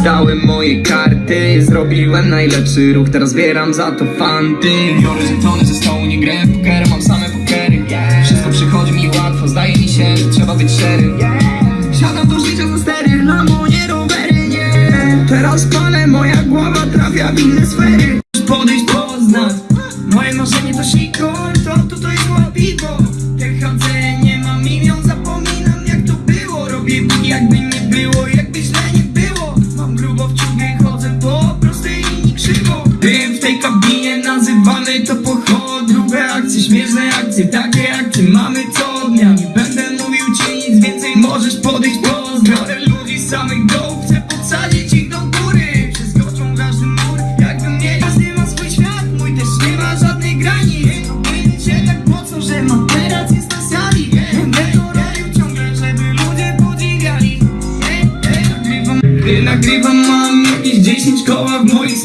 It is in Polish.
Wykorzystałem moje karty Zrobiłem najlepszy ruch, teraz zbieram za to fanty. Biorę żetony ze stołu, nie grę w poker, mam same pokery. Wszystko przychodzi mi łatwo, zdaje mi się, że trzeba być szczery. Siadam do życia za stery, lamo, nie rowery, nie. Teraz palę, moja głowa trafia w inne sfery. Podejść, poznać Moje marzenie to sikor, to tutaj jest piwo. THC, nie mam imion, zapominam jak to było. Robię jakby nie było, jakby źle nazywany to pochod Grube akcje, śmieszne akcje, takie akcje mamy co dnia Nie będę mówił ci nic więcej, możesz podejść pozdro ludzi z samych dołów, chcę podsadzić ich do góry. Przeskoczą każdy mur, jakbym mieli Każdy ma swój świat, mój też nie ma żadnej granic. Powiedzieć się tak mocno, że ma teraz jest na sali Będę to robił ciągle, żeby ludzie podziwiali. Nagrywam, nagrywam mam jakieś 10 koła w moim